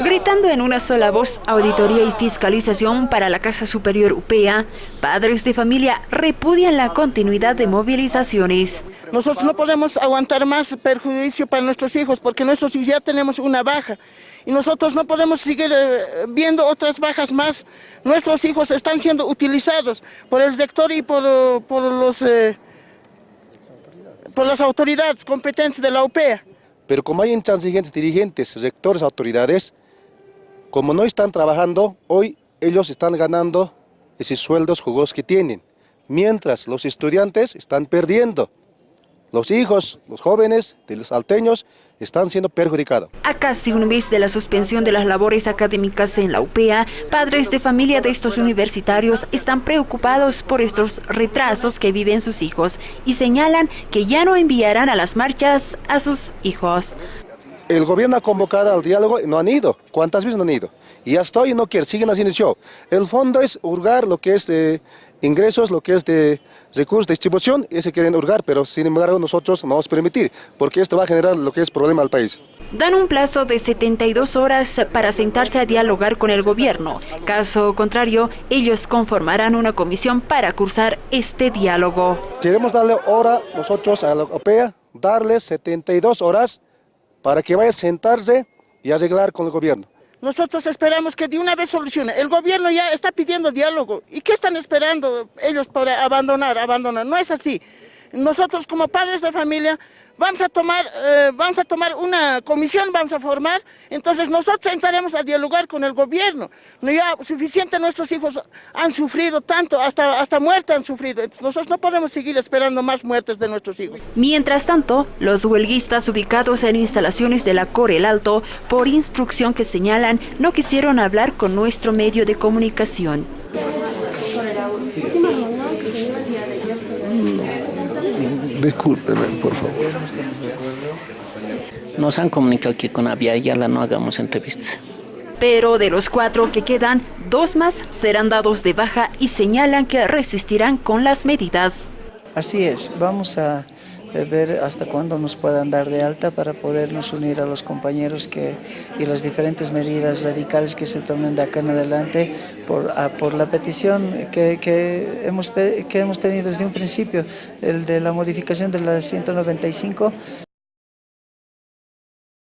Gritando en una sola voz, auditoría y fiscalización para la Casa Superior UPEA, padres de familia repudian la continuidad de movilizaciones. Nosotros no podemos aguantar más perjuicio para nuestros hijos porque nuestros hijos ya tenemos una baja y nosotros no podemos seguir eh, viendo otras bajas más. Nuestros hijos están siendo utilizados por el sector y por, por los, eh, por las autoridades competentes de la UPEA. Pero como hay intransigentes dirigentes, rectores, autoridades, como no están trabajando, hoy ellos están ganando esos sueldos jugosos que tienen, mientras los estudiantes están perdiendo. Los hijos, los jóvenes de los alteños están siendo perjudicados. A casi un mes de la suspensión de las labores académicas en la UPEA, padres de familia de estos universitarios están preocupados por estos retrasos que viven sus hijos y señalan que ya no enviarán a las marchas a sus hijos. El gobierno ha convocado al diálogo y no han ido. ¿Cuántas veces no han ido? Y ya estoy y no quieren, siguen haciendo el show. El fondo es hurgar lo que es de ingresos, lo que es de recursos de distribución, y se quieren hurgar, pero sin embargo nosotros no vamos a permitir, porque esto va a generar lo que es problema al país. Dan un plazo de 72 horas para sentarse a dialogar con el gobierno. Caso contrario, ellos conformarán una comisión para cursar este diálogo. Queremos darle hora nosotros a la OPEA, darles 72 horas para que vaya a sentarse y arreglar con el gobierno. Nosotros esperamos que de una vez solucione. El gobierno ya está pidiendo diálogo. ¿Y qué están esperando ellos para abandonar? Abandonar. No es así. Nosotros como padres de familia vamos a tomar, eh, vamos a tomar una comisión, vamos a formar, entonces nosotros entraremos a dialogar con el gobierno. No ya suficiente nuestros hijos han sufrido tanto, hasta, hasta muerte han sufrido. nosotros no podemos seguir esperando más muertes de nuestros hijos. Mientras tanto, los huelguistas ubicados en instalaciones de la Corel Alto, por instrucción que señalan, no quisieron hablar con nuestro medio de comunicación. Discúlpeme, por favor. Nos han comunicado que con Yala no hagamos entrevistas. Pero de los cuatro que quedan, dos más serán dados de baja y señalan que resistirán con las medidas. Así es, vamos a ver hasta cuándo nos puedan dar de alta para podernos unir a los compañeros que, y las diferentes medidas radicales que se tomen de acá en adelante por, por la petición que, que, hemos, que hemos tenido desde un principio, el de la modificación de la 195.